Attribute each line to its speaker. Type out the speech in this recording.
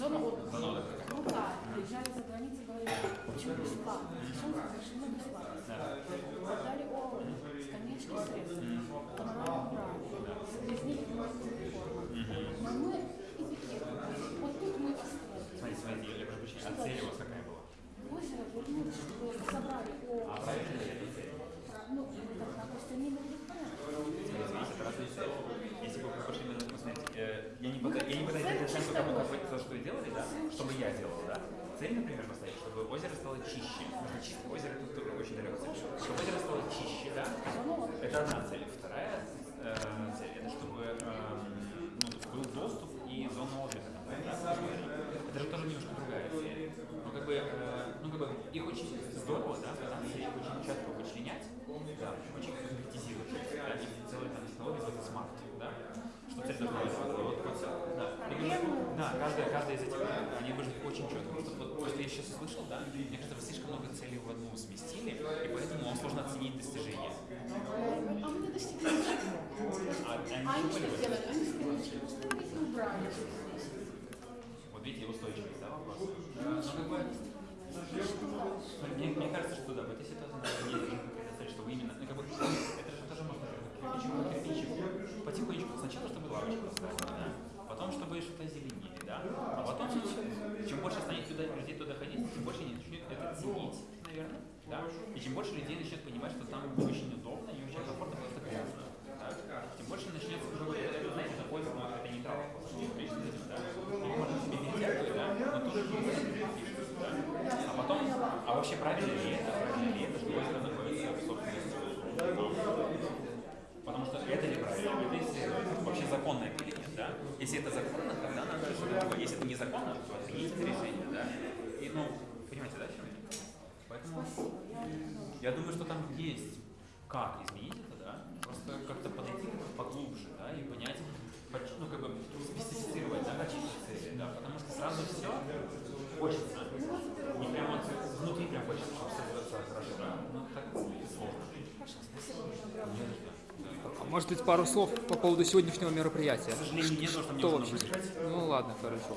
Speaker 1: Зона отдыха.
Speaker 2: Зона отдыха.
Speaker 1: Ну да, приезжали за границу, говорили, почему бесплатно? Совершенно бесплатно? Дали ООО, скамеечки средств, гонорары брали, без них не может быть реформа. Но мы и такие, вот тут мы построили.
Speaker 2: Смотрите, смотрите, я прошу прощения, а цель у вас какая была?
Speaker 1: Озеро вернули, чтобы собрали ООО.
Speaker 2: А правильно ли это цель?
Speaker 1: Ну, тогда просто не могли понять.
Speaker 2: Смотрите, это разные цели. Если бы вы пошли именно, смотрите, э, я не пытаюсь, я не пытаюсь дать оценку тому, как вы то, что вы делали, да, что бы я делал, да. Цель, например, поставить, чтобы озеро стало чище. Потому что озеро тут тоже очень далеко. Чтобы озеро стало чище, да. Это одна цель. Вторая э, цель, это чтобы эм, ну, был доступ и зона отдыха. Это же тоже немножко другая цель. Ну, как бы, э, ну, как бы, их очень здорово, да, пытаться их очень четко вычленять, да, очень конкретизировать, да, и делать там технологии, называется смарт, да, что цель должна быть. Вот, вот, да. И, конечно, да, каждая, каждая из этих, они быть очень четко. Потому что вот, просто я сейчас услышал, да, мне кажется, вы слишком много целей в одну сместили, и поэтому вам сложно оценить достижения.
Speaker 1: А мы не достигли ничего.
Speaker 2: А,
Speaker 1: А
Speaker 2: они
Speaker 1: они
Speaker 2: что
Speaker 1: делали? Они скамеечки установили убрали.
Speaker 2: Вот видите, устойчивость, да, вопрос? Ну, как мне, мне кажется, что да, в этой ситуации надо не что вы именно, ну, как бы, это же тоже можно кирпичик по кирпичику. Потихонечку, сначала, чтобы лавочку поставили, да, потом, чтобы что-то озеленили, да, а потом, чем больше станет туда, людей туда ходить, тем больше они начнут это ценить, наверное, да, и чем больше людей начнет понимать, что там не очень удобно, не очень комфортно, просто грязно, да, тем больше ну, это, знаете, такой, ну, это нейтрал, да, мы можем себе вертять, да, но не да, а потом, а вообще правильно ли это, правильно ли это, что озеро находится в собственности? Потому что это неправильно, это исследовать. Вообще законно это или нет, да? Если это законно, тогда другое. Если это незаконно, то отменить это решение, да? И, ну, понимаете, да, чем я? Поэтому я думаю, что там есть как изменить
Speaker 3: Может быть, пару слов по поводу сегодняшнего мероприятия?
Speaker 2: К сожалению, нет, потому что мне нужно выезжать.
Speaker 3: Ну ладно, хорошо.